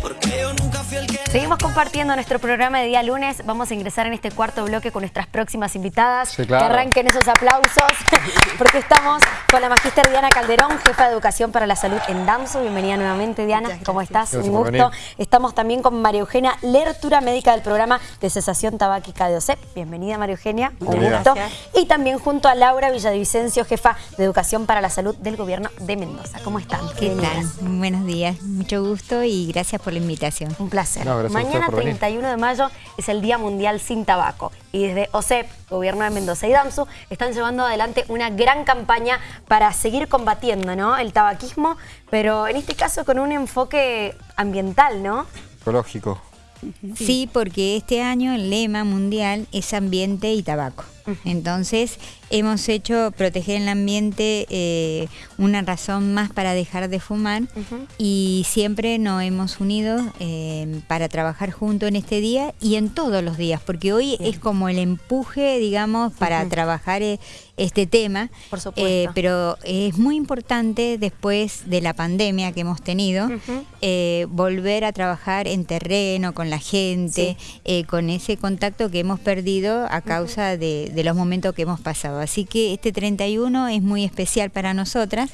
porque yo no Seguimos compartiendo nuestro programa de día lunes. Vamos a ingresar en este cuarto bloque con nuestras próximas invitadas. Que arranquen esos aplausos, porque estamos con la magíster Diana Calderón, jefa de Educación para la Salud en DAMSO. Bienvenida nuevamente, Diana. ¿Cómo estás? Un gusto. Estamos también con María Eugenia Lertura, médica del programa de cesación tabáquica de OSEP. Bienvenida, María Eugenia. Un gusto. Y también junto a Laura Villavicencio, jefa de Educación para la Salud del Gobierno de Mendoza. ¿Cómo están? ¿Qué tal? Buenos días. Mucho gusto y gracias por la invitación. Un placer. Mañana 31 de mayo es el Día Mundial Sin Tabaco y desde OSEP, Gobierno de Mendoza y DAMSU, están llevando adelante una gran campaña para seguir combatiendo ¿no? el tabaquismo, pero en este caso con un enfoque ambiental, ¿no? Ecológico. Sí, porque este año el lema mundial es ambiente y tabaco. Entonces hemos hecho proteger el ambiente eh, una razón más para dejar de fumar y siempre nos hemos unido eh, para trabajar juntos en este día y en todos los días, porque hoy es como el empuje, digamos, para trabajar eh, este tema. Por supuesto. pero es muy importante después de la pandemia que hemos tenido, volver a trabajar en terreno, con la gente, con ese contacto que hemos perdido a causa de de los momentos que hemos pasado. Así que este 31 es muy especial para nosotras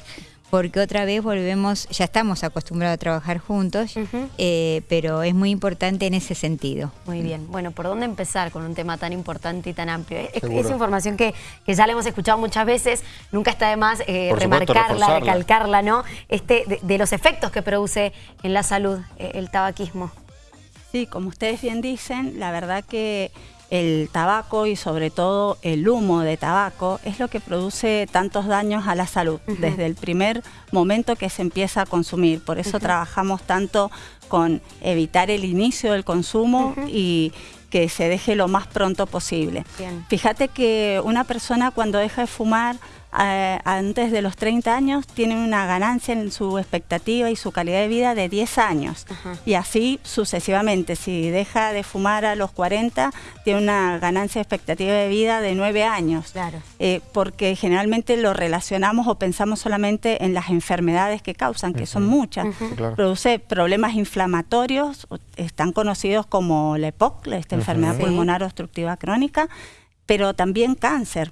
porque otra vez volvemos, ya estamos acostumbrados a trabajar juntos, eh, pero es muy importante en ese sentido. Muy bien. Bueno, ¿por dónde empezar con un tema tan importante y tan amplio? Es, información que, ya la hemos escuchado muchas veces, nunca está de más eh, remarcarla, recalcarla, ¿no? Este, de, los efectos que produce en la salud eh, el tabaquismo. Sí, como ustedes bien dicen, la verdad que el tabaco y sobre todo el humo de tabaco es lo que produce tantos daños a la salud desde el primer momento que se empieza a consumir. Por eso trabajamos tanto con evitar el inicio del consumo y que se deje lo más pronto posible. Fíjate que una persona cuando deja de fumar eh, antes de los 30 años tiene una ganancia en su expectativa y su calidad de vida de 10 años. Y así sucesivamente. Si deja de fumar a los 40, tiene una ganancia de expectativa de vida de 9 años. Claro. Eh, porque generalmente lo relacionamos o pensamos solamente en las enfermedades que causan, que son muchas. Produce problemas inflamatorios, están conocidos como la EPOC, esta enfermedad pulmonar obstructiva crónica, pero también cáncer.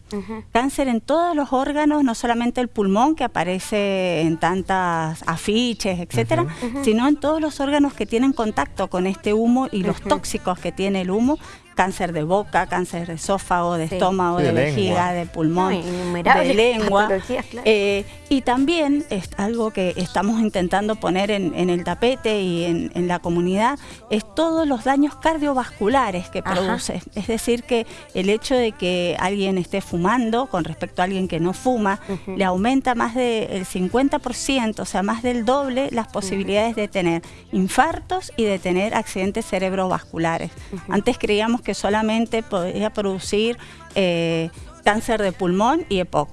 Cáncer en todos los órganos, no solamente el pulmón que aparece en tantas afiches, etcétera, sino en todos los órganos que tienen contacto con este humo y los tóxicos que tiene el humo cáncer de boca, cáncer de esófago, de estómago, de, vejiga, de pulmón, de lengua. Eh, y también es algo que estamos intentando poner en, el tapete y en, la comunidad, es todos los daños cardiovasculares que produce. Es decir, que el hecho de que alguien esté fumando con respecto a alguien que no fuma, le aumenta más del 50%, o sea, más del doble las posibilidades de tener infartos y de tener accidentes cerebrovasculares. Antes creíamos que solamente podría producir eh, cáncer de pulmón y EPOC.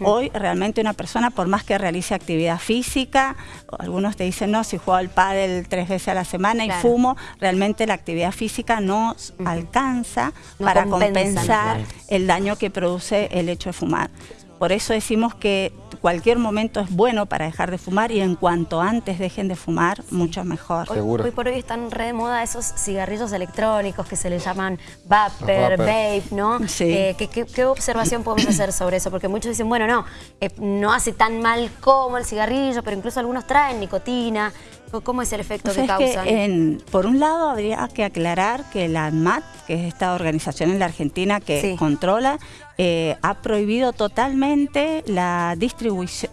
Hoy realmente una persona, por más que realice actividad física, algunos te dicen, no, si juego al pádel tres veces a la semana y fumo, realmente la actividad física no alcanza para compensar el daño que produce el hecho de fumar. Por eso decimos que cualquier momento es bueno para dejar de fumar y en cuanto antes dejen de fumar, mucho mejor. Hoy, por hoy están re de moda esos cigarrillos electrónicos que se les llaman vapor, vape, ¿no? Sí. Eh, ¿qué, observación podemos hacer sobre eso? Porque muchos dicen, bueno, no, eh, no hace tan mal como el cigarrillo, pero incluso algunos traen nicotina. ¿Cómo es el efecto que causan? por un lado, habría que aclarar que la ANMAT, que es esta organización en la Argentina que controla, eh, ha prohibido totalmente la,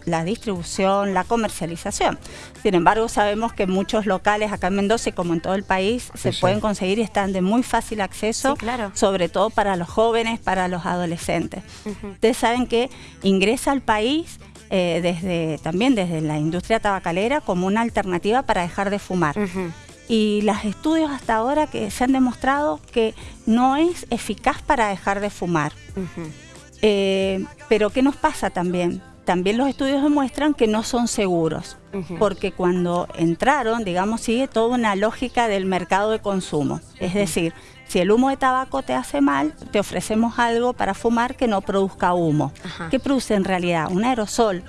la distribución, la comercialización. Sin embargo, sabemos que muchos locales acá en Mendoza y como en todo el país se pueden conseguir y están de muy fácil acceso, sobre todo para los jóvenes, para los adolescentes. Ustedes saben que ingresa al país eh, desde, también desde la industria tabacalera como una alternativa para dejar de fumar. Y los estudios hasta ahora que se han demostrado que no es eficaz para dejar de fumar. Eh, pero ¿qué nos pasa también? También los estudios demuestran que no son seguros, porque cuando entraron, digamos, sigue toda una lógica del mercado de consumo. Es decir, si el humo de tabaco te hace mal, te ofrecemos algo para fumar que no produzca humo. ¿Qué produce en realidad? Un aerosol.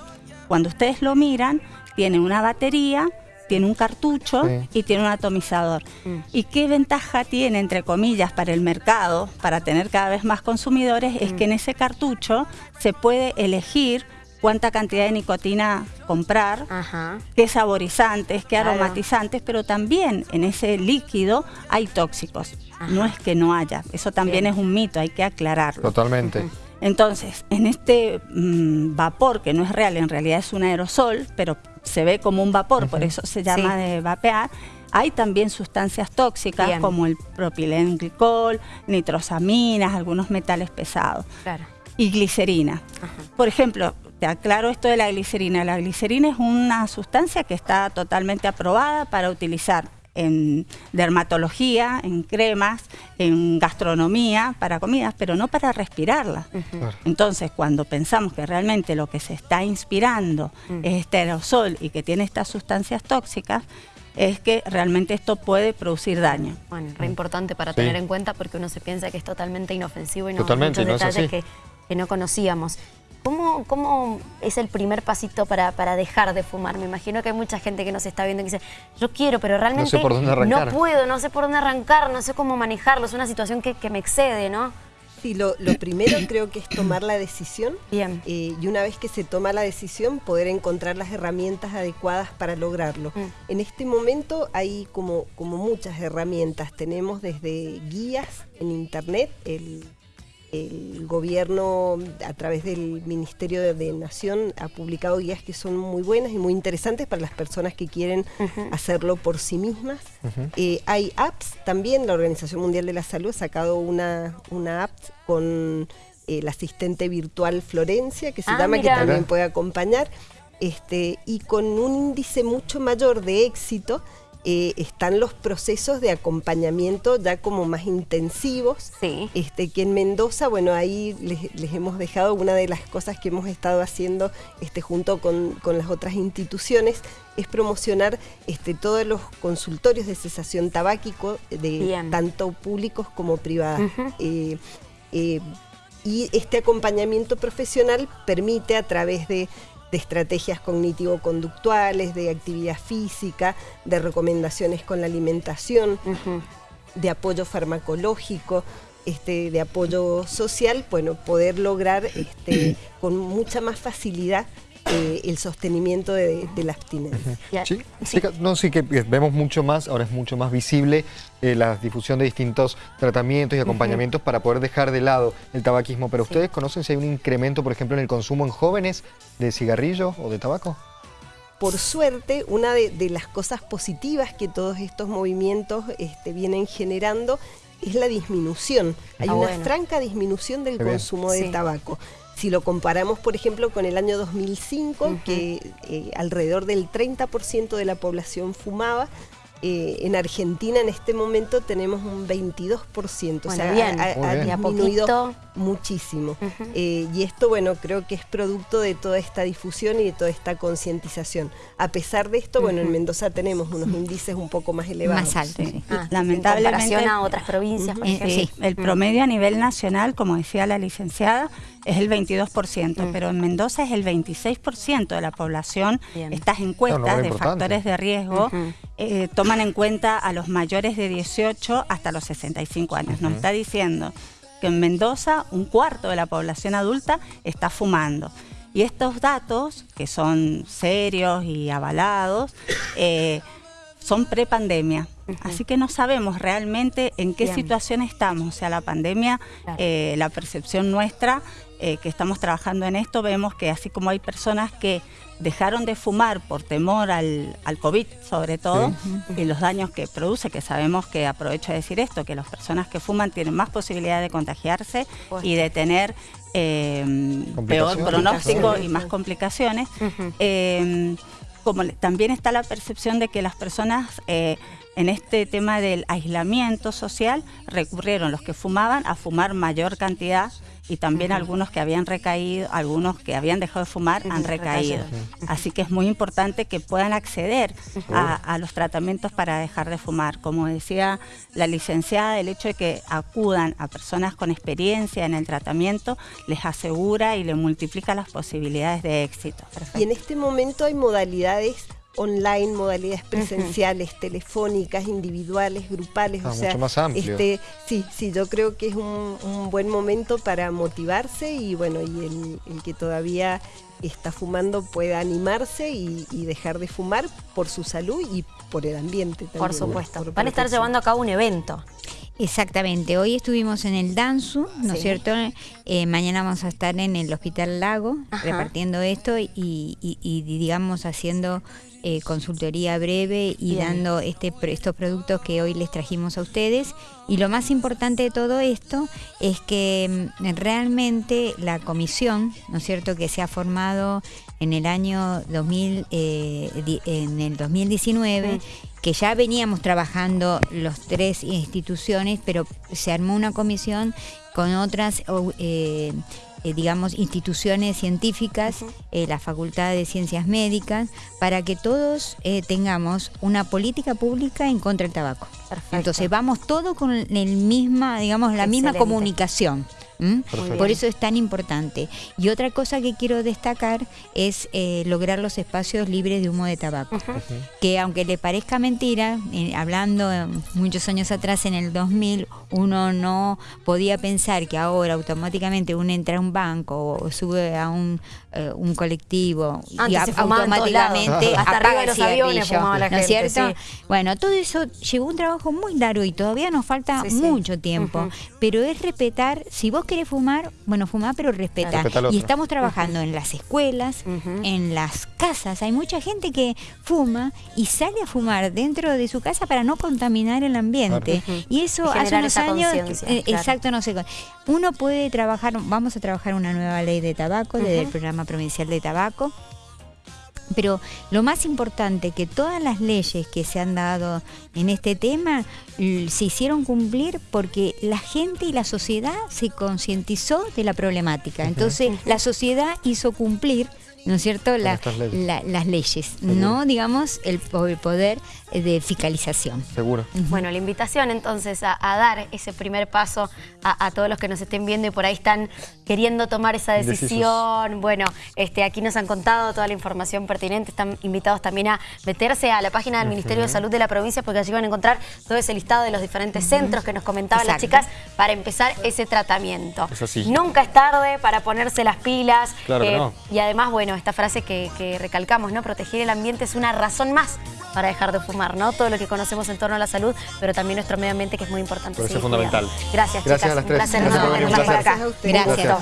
Cuando ustedes lo miran, tiene una batería tiene un cartucho y tiene un atomizador. Mm. ¿Y qué ventaja tiene, entre comillas, para el mercado, para tener cada vez más consumidores? Es mm. que en ese cartucho se puede elegir cuánta cantidad de nicotina comprar, qué saborizantes, qué aromatizantes, pero también en ese líquido hay tóxicos. No es que no haya, eso también es un mito, hay que aclararlo. Totalmente. Entonces, en este mm, vapor, que no es real, en realidad es un aerosol, pero se ve como un vapor, por eso se llama de vapear, hay también sustancias tóxicas como el propilenglicol, nitrosaminas, algunos metales pesados. Y glicerina. Por ejemplo, te aclaro esto de la glicerina. La glicerina es una sustancia que está totalmente aprobada para utilizar en dermatología, en cremas, en gastronomía, para comidas, pero no para respirarla. Entonces, cuando pensamos que realmente lo que se está inspirando mm. es este aerosol y que tiene estas sustancias tóxicas, es que realmente esto puede producir daño. Bueno, re importante para tener en cuenta porque uno se piensa que es totalmente inofensivo y no hay muchos detalles que, que no conocíamos. ¿Cómo, ¿Cómo, es el primer pasito para, para, dejar de fumar? Me imagino que hay mucha gente que nos está viendo y dice, yo quiero, pero realmente no, puedo, no sé por dónde arrancar, no sé cómo manejarlo, es una situación que, me excede, ¿no? Sí, lo, primero creo que es tomar la decisión. Bien. Eh, y una vez que se toma la decisión, poder encontrar las herramientas adecuadas para lograrlo. Mm. En este momento hay como, como muchas herramientas. Tenemos desde guías en internet, el el gobierno a través del Ministerio de, Nación ha publicado guías que son muy buenas y muy interesantes para las personas que quieren hacerlo por sí mismas. Eh, hay apps también, la Organización Mundial de la Salud ha sacado una, una app con el asistente virtual Florencia, que se ah, llama, que también puede acompañar, este, y con un índice mucho mayor de éxito eh, están los procesos de acompañamiento ya como más intensivos. Este, que en Mendoza, bueno, ahí les, hemos dejado una de las cosas que hemos estado haciendo este, junto con, las otras instituciones, es promocionar este, todos los consultorios de cesación tabáquico, de tanto públicos como privados. Eh, eh, y este acompañamiento profesional permite a través de de estrategias cognitivo-conductuales, de actividad física, de recomendaciones con la alimentación, de apoyo farmacológico, este, de apoyo social, bueno, poder lograr este, con mucha más facilidad eh, el sostenimiento de, la abstinencia. ¿Sí? No, sí que vemos mucho más, ahora es mucho más visible eh, la difusión de distintos tratamientos y acompañamientos para poder dejar de lado el tabaquismo. Pero ¿ustedes conocen si hay un incremento, por ejemplo, en el consumo en jóvenes de cigarrillos o de tabaco? por suerte, una de, las cosas positivas que todos estos movimientos este, vienen generando es la disminución. Hay ah, una franca disminución del consumo de tabaco. Si lo comparamos, por ejemplo, con el año 2005, que eh, alrededor del 30% de la población fumaba, eh, en Argentina en este momento tenemos un 22%, o sea, ha, disminuido muchísimo. Eh, y esto, bueno, creo que es producto de toda esta difusión y de toda esta concientización. A pesar de esto, bueno, en Mendoza tenemos unos índices un poco más elevados. Más altos. Ah, lamentablemente. En a otras provincias, Sí, el promedio a nivel nacional, como decía la licenciada, es el 22%, pero en Mendoza es el 26% de la población. Estas encuestas de factores de riesgo eh, toman en cuenta a los mayores de 18 hasta los 65 años. Nos está diciendo que en Mendoza un cuarto de la población adulta está fumando. Y estos datos, que son serios y avalados, eh, son pre-pandemia. Así que no sabemos realmente en qué situación estamos. O sea, la pandemia, eh, la percepción nuestra, eh, que estamos trabajando en esto, vemos que así como hay personas que dejaron de fumar por temor al, al COVID sobre todo y los daños que produce, que sabemos que aprovecho de decir esto, que las personas que fuman tienen más posibilidad de contagiarse y de tener eh, peor pronóstico y más complicaciones. Eh, como también está la percepción de que las personas eh, en este tema del aislamiento social recurrieron los que fumaban a fumar mayor cantidad y también algunos que habían recaído, algunos que habían dejado de fumar han recaído. Así que es muy importante que puedan acceder a, los tratamientos para dejar de fumar. Como decía la licenciada, el hecho de que acudan a personas con experiencia en el tratamiento les asegura y le multiplica las posibilidades de éxito. Y en este momento hay modalidades online, modalidades presenciales, telefónicas, individuales, grupales. Ah, o sea, más amplio. Este, sí, sí, yo creo que es un, buen momento para motivarse y bueno, y el, que todavía está fumando pueda animarse y, dejar de fumar por su salud y por el ambiente también. Por supuesto. Van a estar llevando a cabo un evento. Exactamente, hoy estuvimos en el Danzu, ¿no es cierto? Eh, mañana vamos a estar en el Hospital Lago repartiendo esto y, digamos haciendo eh, consultoría breve y dando este, estos productos que hoy les trajimos a ustedes. Y lo más importante de todo esto es que mm, realmente la comisión, ¿no es cierto?, que se ha formado en el año 2000, eh, en el 2019, que ya veníamos trabajando los tres instituciones, pero se armó una comisión con otras eh, eh, digamos, instituciones científicas, eh, la Facultad de Ciencias Médicas, para que todos tengamos una política pública en contra del tabaco. Entonces vamos todos con el misma, digamos, la misma comunicación. Por eso es tan importante. Y otra cosa que quiero destacar es eh, lograr los espacios libres de humo de tabaco. Que aunque le parezca mentira, eh, hablando eh, muchos años atrás, en el 2000, uno no podía pensar que ahora automáticamente uno entra a un banco o sube a un, un colectivo y automáticamente hasta de los aviones ¿no es cierto? Bueno, todo eso llevó un trabajo muy largo y todavía nos falta mucho tiempo, pero es respetar, si vos quiere fumar, bueno, fumar, pero respeta. y estamos trabajando en las escuelas, en las casas. Hay mucha gente que fuma y sale a fumar dentro de su casa para no contaminar el ambiente. Y eso hace unos años, eh, exacto, no sé. Uno puede trabajar, vamos a trabajar una nueva ley de tabaco, desde el programa provincial de tabaco pero lo más importante que todas las leyes que se han dado en este tema se hicieron cumplir porque la gente y la sociedad se concientizó de la problemática. Entonces la sociedad hizo cumplir ¿no es cierto? las leyes, no digamos el, poder de fiscalización. Seguro. Bueno, la invitación entonces a, dar ese primer paso a, todos los que nos estén viendo y por ahí están queriendo tomar esa decisión. Bueno, este, aquí nos han contado toda la información pertinente, están invitados también a meterse a la página del Ministerio de Salud de la provincia porque allí van a encontrar todo ese listado de los diferentes centros que nos comentaban las chicas para empezar ese tratamiento. Nunca es tarde para ponerse las pilas. Claro eh, Y además, bueno, esta frase que, recalcamos, ¿no? Proteger el ambiente es una razón más para dejar de fumar, ¿no? Todo lo que conocemos en torno a la salud, pero también nuestro medio ambiente que es muy importante. Eso es fundamental. Gracias, Gracias chicas. A las tres. Un placer. Gracias por venir. Gracias. Gracias.